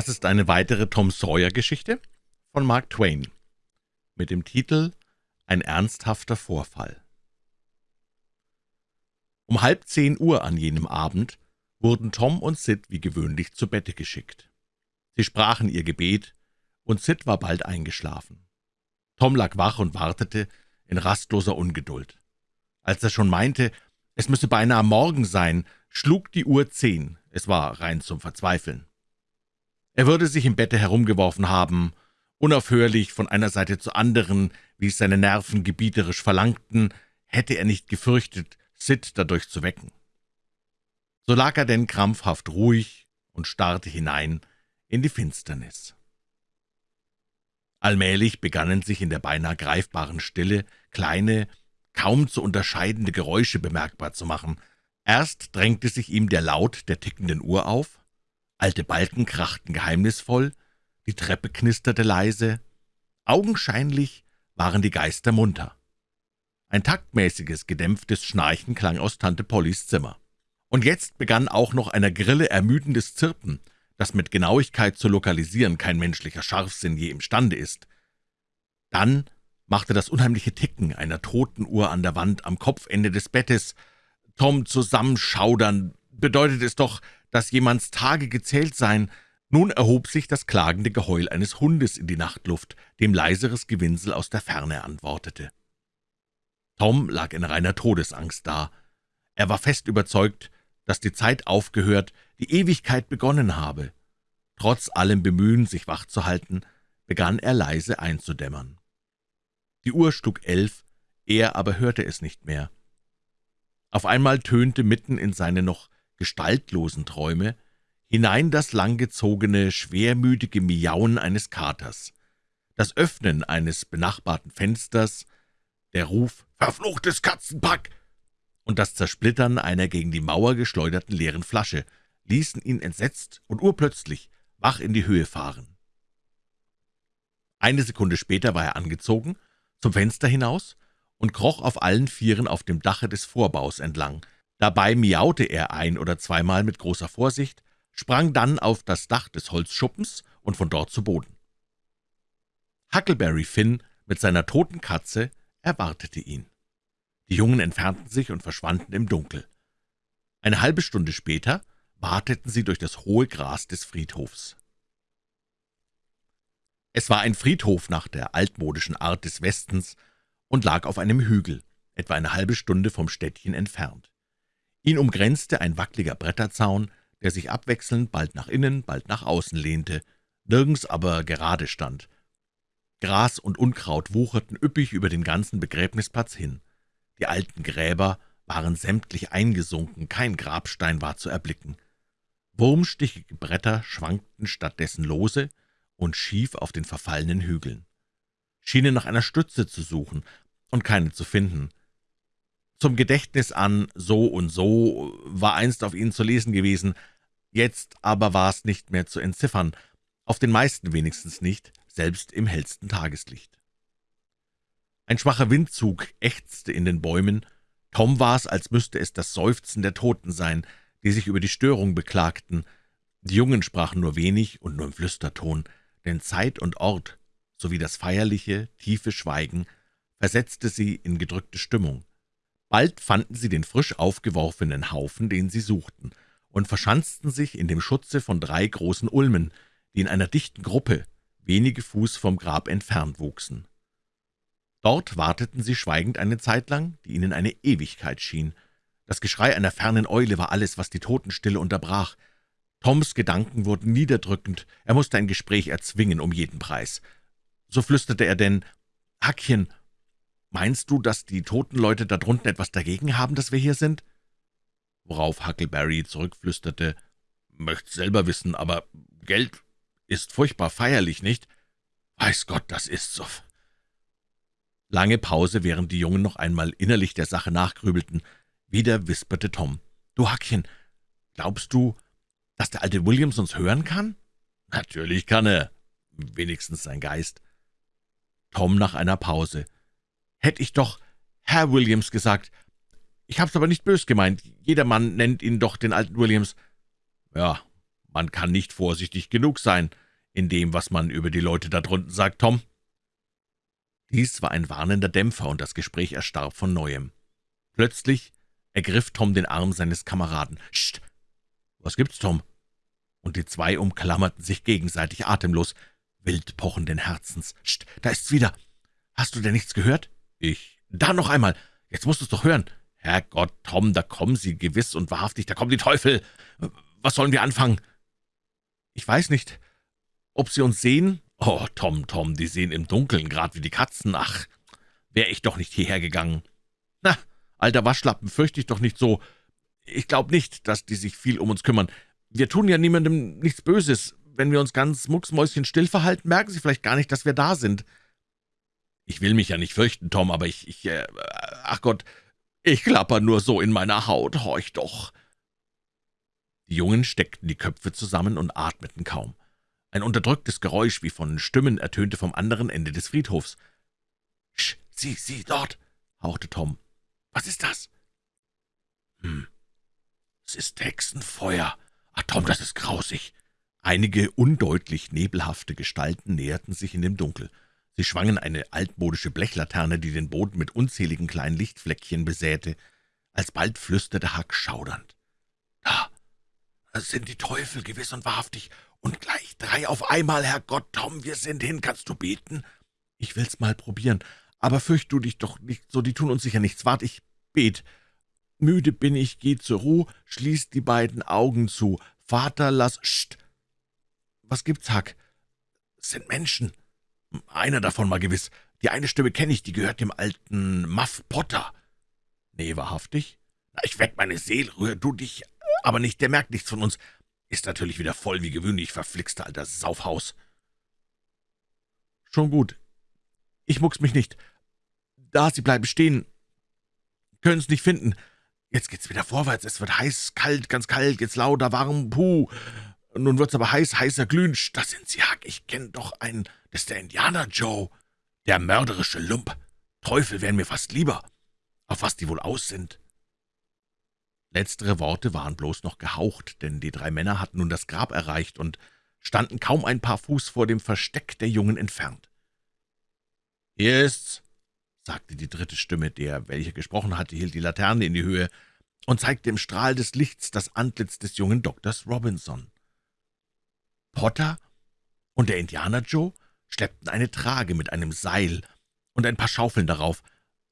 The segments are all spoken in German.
Das ist eine weitere Tom Sawyer-Geschichte von Mark Twain mit dem Titel »Ein ernsthafter Vorfall«. Um halb zehn Uhr an jenem Abend wurden Tom und Sid wie gewöhnlich zu Bette geschickt. Sie sprachen ihr Gebet, und Sid war bald eingeschlafen. Tom lag wach und wartete in rastloser Ungeduld. Als er schon meinte, es müsse beinahe Morgen sein, schlug die Uhr zehn. Es war rein zum Verzweifeln. Er würde sich im Bette herumgeworfen haben, unaufhörlich von einer Seite zur anderen, wie es seine Nerven gebieterisch verlangten, hätte er nicht gefürchtet, Sid dadurch zu wecken. So lag er denn krampfhaft ruhig und starrte hinein in die Finsternis. Allmählich begannen sich in der beinahe greifbaren Stille kleine, kaum zu unterscheidende Geräusche bemerkbar zu machen. Erst drängte sich ihm der Laut der tickenden Uhr auf, Alte Balken krachten geheimnisvoll, die Treppe knisterte leise. Augenscheinlich waren die Geister munter. Ein taktmäßiges, gedämpftes Schnarchen klang aus Tante Pollys Zimmer. Und jetzt begann auch noch einer Grille ermüdendes Zirpen, das mit Genauigkeit zu lokalisieren kein menschlicher Scharfsinn je imstande ist. Dann machte das unheimliche Ticken einer toten Uhr an der Wand am Kopfende des Bettes Tom zusammenschaudern. Bedeutet es doch, dass jemands Tage gezählt seien. Nun erhob sich das klagende Geheul eines Hundes in die Nachtluft, dem leiseres Gewinsel aus der Ferne antwortete. Tom lag in reiner Todesangst da. Er war fest überzeugt, dass die Zeit aufgehört, die Ewigkeit begonnen habe. Trotz allem Bemühen, sich wach zu halten, begann er leise einzudämmern. Die Uhr schlug elf, er aber hörte es nicht mehr. Auf einmal tönte mitten in seine noch gestaltlosen Träume, hinein das langgezogene, schwermütige Miauen eines Katers, das Öffnen eines benachbarten Fensters, der Ruf »Verfluchtes Katzenpack!« und das Zersplittern einer gegen die Mauer geschleuderten leeren Flasche ließen ihn entsetzt und urplötzlich wach in die Höhe fahren. Eine Sekunde später war er angezogen, zum Fenster hinaus und kroch auf allen Vieren auf dem Dache des Vorbaus entlang, Dabei miaute er ein- oder zweimal mit großer Vorsicht, sprang dann auf das Dach des Holzschuppens und von dort zu Boden. Huckleberry Finn mit seiner toten Katze erwartete ihn. Die Jungen entfernten sich und verschwanden im Dunkel. Eine halbe Stunde später wateten sie durch das hohe Gras des Friedhofs. Es war ein Friedhof nach der altmodischen Art des Westens und lag auf einem Hügel, etwa eine halbe Stunde vom Städtchen entfernt. Ihn umgrenzte ein wackliger Bretterzaun, der sich abwechselnd bald nach innen, bald nach außen lehnte, nirgends aber gerade stand. Gras und Unkraut wucherten üppig über den ganzen Begräbnisplatz hin. Die alten Gräber waren sämtlich eingesunken, kein Grabstein war zu erblicken. Wurmstichige Bretter schwankten stattdessen lose und schief auf den verfallenen Hügeln, schienen nach einer Stütze zu suchen und keine zu finden. Zum Gedächtnis an so und so war einst auf ihnen zu lesen gewesen, jetzt aber war es nicht mehr zu entziffern, auf den meisten wenigstens nicht, selbst im hellsten Tageslicht. Ein schwacher Windzug ächzte in den Bäumen, Tom war es, als müsste es das Seufzen der Toten sein, die sich über die Störung beklagten. Die Jungen sprachen nur wenig und nur im Flüsterton, denn Zeit und Ort sowie das feierliche, tiefe Schweigen versetzte sie in gedrückte Stimmung. Bald fanden sie den frisch aufgeworfenen Haufen, den sie suchten, und verschanzten sich in dem Schutze von drei großen Ulmen, die in einer dichten Gruppe wenige Fuß vom Grab entfernt wuchsen. Dort warteten sie schweigend eine Zeit lang, die ihnen eine Ewigkeit schien. Das Geschrei einer fernen Eule war alles, was die Totenstille unterbrach. Toms Gedanken wurden niederdrückend, er musste ein Gespräch erzwingen um jeden Preis. So flüsterte er denn, »Hackchen, »Meinst du, dass die toten Leute da drunten etwas dagegen haben, dass wir hier sind?« Worauf Huckleberry zurückflüsterte, »Möcht's selber wissen, aber Geld ist furchtbar feierlich, nicht?« »Weiß Gott, das ist so.« Lange Pause, während die Jungen noch einmal innerlich der Sache nachgrübelten. Wieder wisperte Tom, »Du Hackchen, glaubst du, dass der alte Williams uns hören kann?« »Natürlich kann er, wenigstens sein Geist.« Tom nach einer Pause, Hätte ich doch Herr Williams gesagt. Ich hab's aber nicht bös gemeint. Jedermann nennt ihn doch den alten Williams. Ja, man kann nicht vorsichtig genug sein in dem, was man über die Leute da drunten sagt, Tom.« Dies war ein warnender Dämpfer, und das Gespräch erstarb von Neuem. Plötzlich ergriff Tom den Arm seines Kameraden. »Scht! Was gibt's, Tom?« Und die zwei umklammerten sich gegenseitig atemlos, wild pochenden Herzens. »Scht! Da ist's wieder! Hast du denn nichts gehört?« »Ich. Da noch einmal! Jetzt musst du's doch hören!« »Herrgott, Tom, da kommen sie gewiss und wahrhaftig, da kommen die Teufel! Was sollen wir anfangen?« »Ich weiß nicht, ob Sie uns sehen?« »Oh, Tom, Tom, die sehen im Dunkeln, grad wie die Katzen. Ach, wär ich doch nicht hierher gegangen.« »Na, alter Waschlappen, fürchte ich doch nicht so. Ich glaube nicht, dass die sich viel um uns kümmern. Wir tun ja niemandem nichts Böses. Wenn wir uns ganz mucksmäuschenstill verhalten, merken sie vielleicht gar nicht, dass wir da sind.« »Ich will mich ja nicht fürchten, Tom, aber ich, ich, äh, ach Gott, ich klapper nur so in meiner Haut, horch doch!« Die Jungen steckten die Köpfe zusammen und atmeten kaum. Ein unterdrücktes Geräusch wie von Stimmen ertönte vom anderen Ende des Friedhofs. »Sch, sieh, sieh, dort!« hauchte Tom. »Was ist das?« »Hm, es ist Hexenfeuer. Ach, Tom, das ist grausig!« Einige undeutlich nebelhafte Gestalten näherten sich in dem Dunkel. Sie schwangen eine altmodische Blechlaterne, die den Boden mit unzähligen kleinen Lichtfleckchen besäte. Alsbald flüsterte Huck schaudernd. »Da, sind die Teufel, gewiss und wahrhaftig, und gleich drei auf einmal, Herrgott, Tom, wir sind hin, kannst du beten?« »Ich will's mal probieren, aber fürcht du dich doch nicht so, die tun uns sicher nichts. Wart, ich bet. Müde bin ich, geh zur Ruhe, schließ die beiden Augen zu. Vater, lass... Scht! Was gibt's, Huck? Es sind Menschen. Einer davon mal gewiss. Die eine Stimme kenne ich, die gehört dem alten Muff Potter. Nee, wahrhaftig? Ich weck meine Seele, rühr du dich, aber nicht, der merkt nichts von uns. Ist natürlich wieder voll wie gewöhnlich, verflixter alter Saufhaus. Schon gut. Ich mucks mich nicht. Da, Sie bleiben stehen. Können's nicht finden. Jetzt geht's wieder vorwärts. Es wird heiß, kalt, ganz kalt, jetzt lauter, warm, puh. Nun wird's aber heiß, heißer, glühend. Das sind Sie, Hack. Ich kenn doch einen. Ist der Indianer Joe. Der mörderische Lump. Teufel wären mir fast lieber. Auf was die wohl aus sind. Letztere Worte waren bloß noch gehaucht, denn die drei Männer hatten nun das Grab erreicht und standen kaum ein paar Fuß vor dem Versteck der Jungen entfernt. »Hier ist's«, sagte die dritte Stimme, der, welche gesprochen hatte, hielt die Laterne in die Höhe und zeigte im Strahl des Lichts das Antlitz des jungen Doktors Robinson. Potter und der Indianer Joe schleppten eine Trage mit einem Seil und ein paar Schaufeln darauf.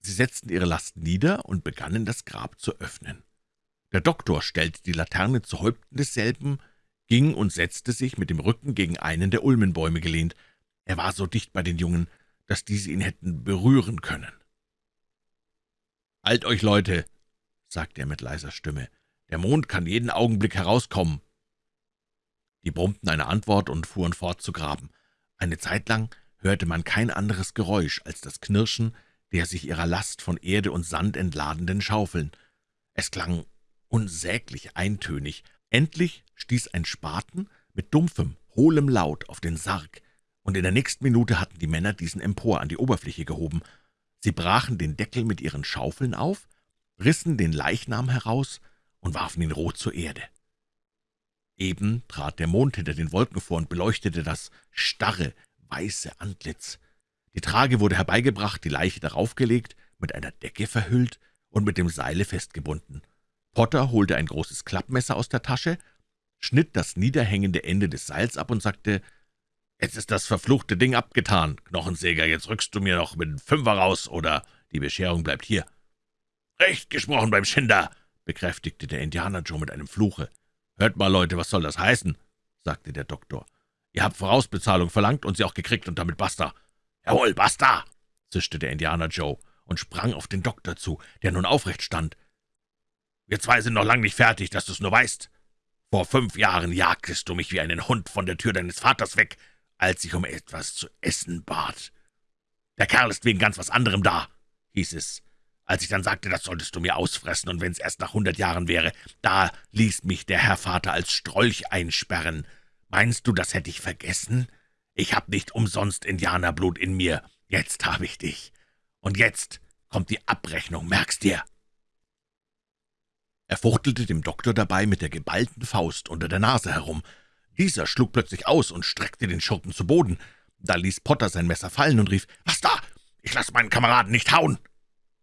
Sie setzten ihre Last nieder und begannen, das Grab zu öffnen. Der Doktor stellte die Laterne zu Häupten desselben, ging und setzte sich mit dem Rücken gegen einen der Ulmenbäume gelehnt. Er war so dicht bei den Jungen, dass diese ihn hätten berühren können. »Halt euch, Leute«, sagte er mit leiser Stimme, »der Mond kann jeden Augenblick herauskommen.« Die brummten eine Antwort und fuhren fort zu graben. Eine Zeit lang hörte man kein anderes Geräusch als das Knirschen der sich ihrer Last von Erde und Sand entladenden Schaufeln. Es klang unsäglich eintönig. Endlich stieß ein Spaten mit dumpfem, hohlem Laut auf den Sarg, und in der nächsten Minute hatten die Männer diesen empor an die Oberfläche gehoben. Sie brachen den Deckel mit ihren Schaufeln auf, rissen den Leichnam heraus und warfen ihn rot zur Erde. Eben trat der Mond hinter den Wolken vor und beleuchtete das starre, weiße Antlitz. Die Trage wurde herbeigebracht, die Leiche darauf gelegt, mit einer Decke verhüllt und mit dem Seile festgebunden. Potter holte ein großes Klappmesser aus der Tasche, schnitt das niederhängende Ende des Seils ab und sagte, »Jetzt ist das verfluchte Ding abgetan, Knochensäger, jetzt rückst du mir noch mit dem Fünfer raus, oder die Bescherung bleibt hier.« »Recht gesprochen beim Schinder«, bekräftigte der Indianer Joe mit einem Fluche. »Hört mal, Leute, was soll das heißen?« sagte der Doktor. »Ihr habt Vorausbezahlung verlangt und sie auch gekriegt und damit basta.« »Jawohl, basta«, zischte der Indianer Joe und sprang auf den Doktor zu, der nun aufrecht stand. Wir zwei sind noch lang nicht fertig, dass du's nur weißt. Vor fünf Jahren jagtest du mich wie einen Hund von der Tür deines Vaters weg, als ich um etwas zu essen bat. Der Kerl ist wegen ganz was anderem da, hieß es. Als ich dann sagte, das solltest du mir ausfressen, und wenn's erst nach hundert Jahren wäre, da ließ mich der Herr Vater als Strolch einsperren. Meinst du, das hätte ich vergessen? Ich hab nicht umsonst Indianerblut in mir. Jetzt habe ich dich. Und jetzt kommt die Abrechnung, merkst dir?« er fuchtelte dem Doktor dabei mit der geballten Faust unter der Nase herum Dieser schlug plötzlich aus und streckte den Schurken zu Boden. Da ließ Potter sein Messer fallen und rief, »Was da? Ich lasse meinen Kameraden nicht hauen!«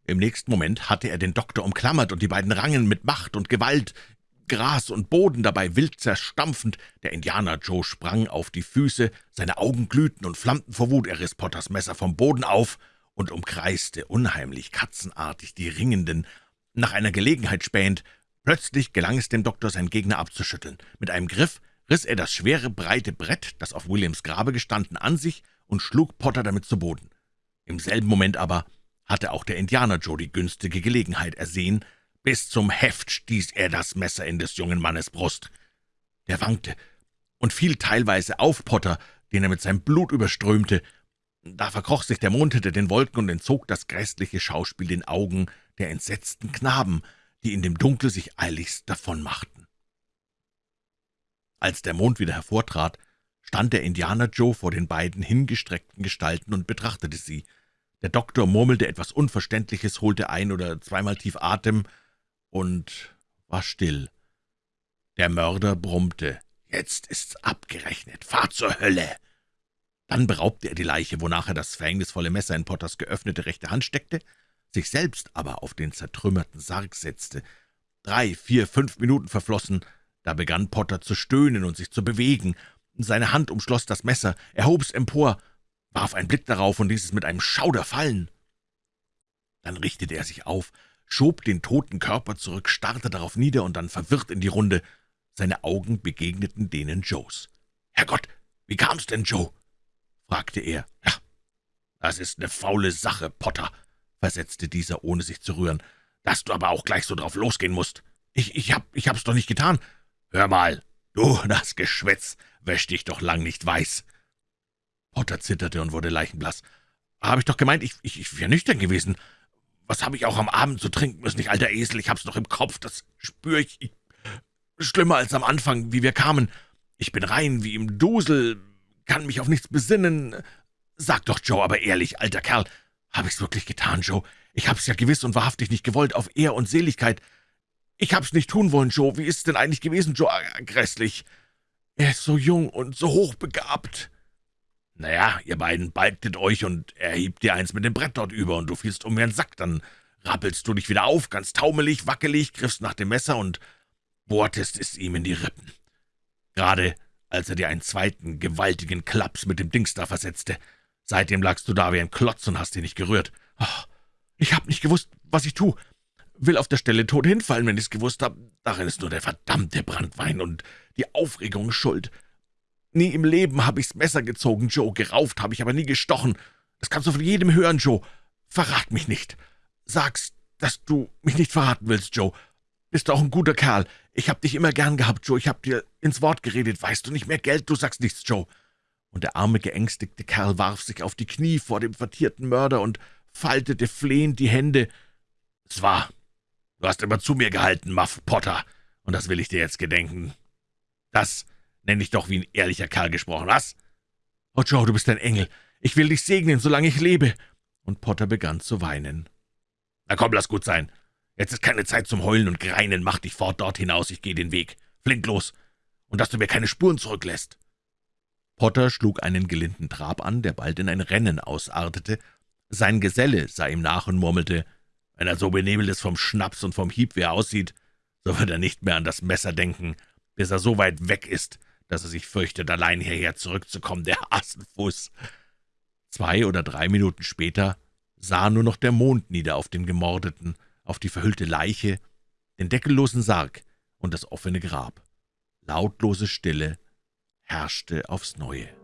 Im nächsten Moment hatte er den Doktor umklammert, und die beiden rangen mit Macht und Gewalt, Gras und Boden dabei wild zerstampfend. Der Indianer Joe sprang auf die Füße, seine Augen glühten und flammten vor Wut. Er riss Potters Messer vom Boden auf und umkreiste unheimlich katzenartig die Ringenden, nach einer Gelegenheit spähend. Plötzlich gelang es dem Doktor, seinen Gegner abzuschütteln. Mit einem Griff riss er das schwere, breite Brett, das auf Williams Grabe gestanden, an sich und schlug Potter damit zu Boden. Im selben Moment aber hatte auch der Indianer Joe die günstige Gelegenheit ersehen. Bis zum Heft stieß er das Messer in des jungen Mannes Brust. Der wankte und fiel teilweise auf Potter, den er mit seinem Blut überströmte. Da verkroch sich der Mond hinter den Wolken und entzog das grässliche Schauspiel den Augen der entsetzten Knaben, die in dem Dunkel sich eiligst davonmachten. Als der Mond wieder hervortrat, stand der Indianer Joe vor den beiden hingestreckten Gestalten und betrachtete sie. Der Doktor murmelte etwas Unverständliches, holte ein- oder zweimal tief Atem und war still. Der Mörder brummte, »Jetzt ist's abgerechnet, fahr zur Hölle!« Dann beraubte er die Leiche, wonach er das verhängnisvolle Messer in Potters geöffnete rechte Hand steckte, sich selbst aber auf den zertrümmerten Sarg setzte. Drei, vier, fünf Minuten verflossen, da begann Potter zu stöhnen und sich zu bewegen. Seine Hand umschloss das Messer, er hob's empor, warf einen Blick darauf und ließ es mit einem Schauder fallen. Dann richtete er sich auf, schob den toten Körper zurück, starrte darauf nieder und dann verwirrt in die Runde. Seine Augen begegneten denen Joes. »Herrgott, wie kam's denn, Joe?« fragte er. »Ja, das ist eine faule Sache, Potter«, versetzte dieser, ohne sich zu rühren, »dass du aber auch gleich so drauf losgehen musst. Ich, ich, hab, ich hab's doch nicht getan. Hör mal, du, das Geschwätz wäscht dich doch lang nicht weiß.« Potter zitterte und wurde leichenblass. »Hab ich doch gemeint, ich, ich, ich wäre nüchtern gewesen. Was habe ich auch am Abend zu trinken müssen, ich alter Esel, ich hab's noch im Kopf, das spür ich, ich. Schlimmer als am Anfang, wie wir kamen. Ich bin rein wie im Dusel, kann mich auf nichts besinnen. Sag doch, Joe, aber ehrlich, alter Kerl, hab ich's wirklich getan, Joe? Ich hab's ja gewiss und wahrhaftig nicht gewollt, auf Ehr und Seligkeit. Ich hab's nicht tun wollen, Joe. Wie ist's denn eigentlich gewesen, Joe? Grässlich. Er ist so jung und so hochbegabt. »Naja, ihr beiden balgtet euch, und er hebt dir eins mit dem Brett dort über, und du fielst um wie ein Sack. Dann rappelst du dich wieder auf, ganz taumelig, wackelig, griffst nach dem Messer und bohrtest es ihm in die Rippen. Gerade als er dir einen zweiten, gewaltigen Klaps mit dem Dings da versetzte. Seitdem lagst du da wie ein Klotz und hast dich nicht gerührt. Oh, ich hab nicht gewusst, was ich tu. Will auf der Stelle tot hinfallen, wenn ich's gewusst hab. Darin ist nur der verdammte Brandwein und die Aufregung schuld. Nie im Leben habe ich's Messer gezogen, Joe, gerauft habe ich aber nie gestochen. Das kannst du von jedem hören, Joe. Verrat mich nicht. Sag's, dass du mich nicht verraten willst, Joe. Bist auch ein guter Kerl. Ich hab dich immer gern gehabt, Joe. Ich hab dir ins Wort geredet. Weißt du nicht mehr Geld? Du sagst nichts, Joe. Und der arme, geängstigte Kerl warf sich auf die Knie vor dem vertierten Mörder und faltete flehend die Hände. Es war. Du hast immer zu mir gehalten, Muff Potter, und das will ich dir jetzt gedenken. Das Nenn dich doch wie ein ehrlicher Kerl gesprochen, was?« »Oh, Joe, du bist ein Engel. Ich will dich segnen, solange ich lebe.« Und Potter begann zu weinen. »Na komm, lass gut sein. Jetzt ist keine Zeit zum Heulen und Greinen. Mach dich fort dort hinaus, ich gehe den Weg. Flink los. Und dass du mir keine Spuren zurücklässt.« Potter schlug einen gelinden Trab an, der bald in ein Rennen ausartete. Sein Geselle sah ihm nach und murmelte, »Wenn er so benebelt ist vom Schnaps und vom Hieb, wie er aussieht, so wird er nicht mehr an das Messer denken, bis er so weit weg ist, dass er sich fürchtet, allein hierher zurückzukommen, der Hasenfuß. Zwei oder drei Minuten später sah nur noch der Mond nieder auf den Gemordeten, auf die verhüllte Leiche, den deckellosen Sarg und das offene Grab. Lautlose Stille herrschte aufs Neue.